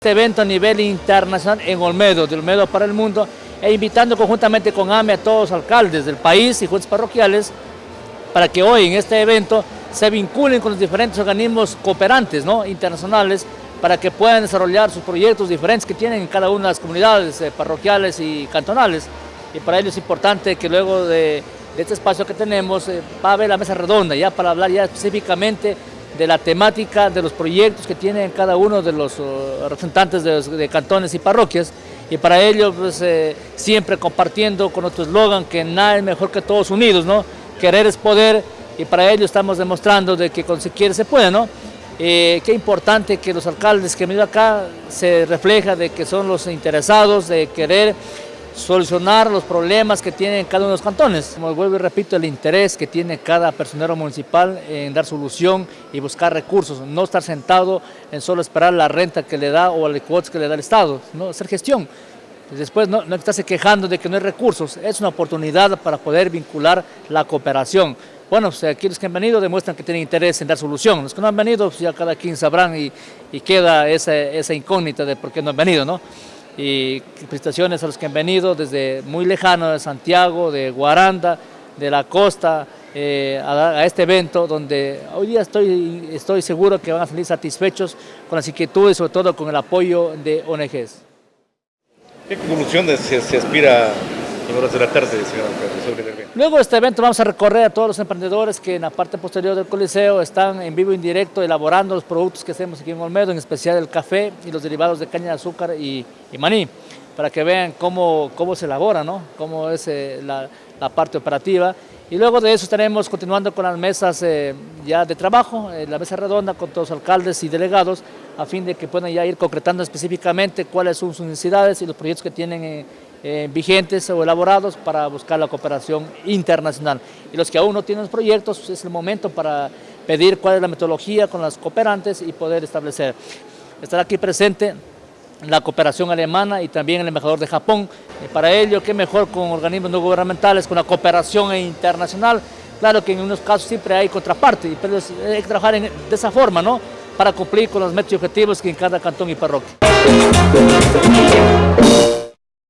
Este evento a nivel internacional en Olmedo, de Olmedo para el mundo, e invitando conjuntamente con AME a todos los alcaldes del país y juntas parroquiales para que hoy en este evento se vinculen con los diferentes organismos cooperantes ¿no? internacionales para que puedan desarrollar sus proyectos diferentes que tienen en cada una de las comunidades eh, parroquiales y cantonales. Y para ello es importante que luego de, este espacio que tenemos eh, va a haber la mesa redonda ya para hablar ya específicamente de la temática de los proyectos que tienen cada uno de los representantes de, cantones y parroquias y para ello pues, eh, siempre compartiendo con nuestro eslogan que nada es mejor que todos unidos, ¿no? Querer es poder y para ello estamos demostrando de que con se quiere se puede, ¿no? Eh, qué importante que los alcaldes que han venido acá se refleja de que son los interesados de querer solucionar los problemas que tienen cada uno de los cantones. Como vuelvo y repito, el interés que tiene cada personero municipal en dar solución y buscar recursos, no estar sentado en solo esperar la renta que le da o el cuotas que le da el Estado, ¿no? hacer gestión. Después no, no estarse quejando de que no hay recursos, es una oportunidad para poder vincular la cooperación. Bueno, pues aquí los que han venido demuestran que tienen interés en dar solución. Los que no han venido, pues ya cada quien sabrán y, y queda esa, esa incógnita de por qué no han venido, ¿no? Y felicitaciones a los que han venido desde muy lejano de Santiago, de Guaranda, de la costa, eh, a, este evento donde hoy día estoy, estoy seguro que van a salir satisfechos con las inquietudes, sobre todo con el apoyo de ONGs. ¿Qué conclusión se, se aspira la tarde, señor Luego de este evento vamos a recorrer a todos los emprendedores que en la parte posterior del Coliseo están en vivo y en directo elaborando los productos que hacemos aquí en Olmedo, en especial el café y los derivados de caña de azúcar y, maní, para que vean cómo, cómo se elabora, ¿no? cómo es eh, la, la, parte operativa. Y luego de eso estaremos continuando con las mesas eh, ya de trabajo, eh, la mesa redonda con todos los alcaldes y delegados, a fin de que puedan ya ir concretando específicamente cuáles son sus necesidades y los proyectos que tienen eh, vigentes o elaborados para buscar la cooperación internacional. Y los que aún no tienen proyectos, es el momento para pedir cuál es la metodología con las cooperantes y poder establecer. Estará aquí presente la cooperación alemana y también el embajador de Japón. Y para ello, qué mejor con organismos no gubernamentales, con la cooperación internacional. Claro que en unos casos siempre hay contraparte, pero hay que trabajar de esa forma, ¿no? Para cumplir con los metas y objetivos que en cada cantón y parroquia.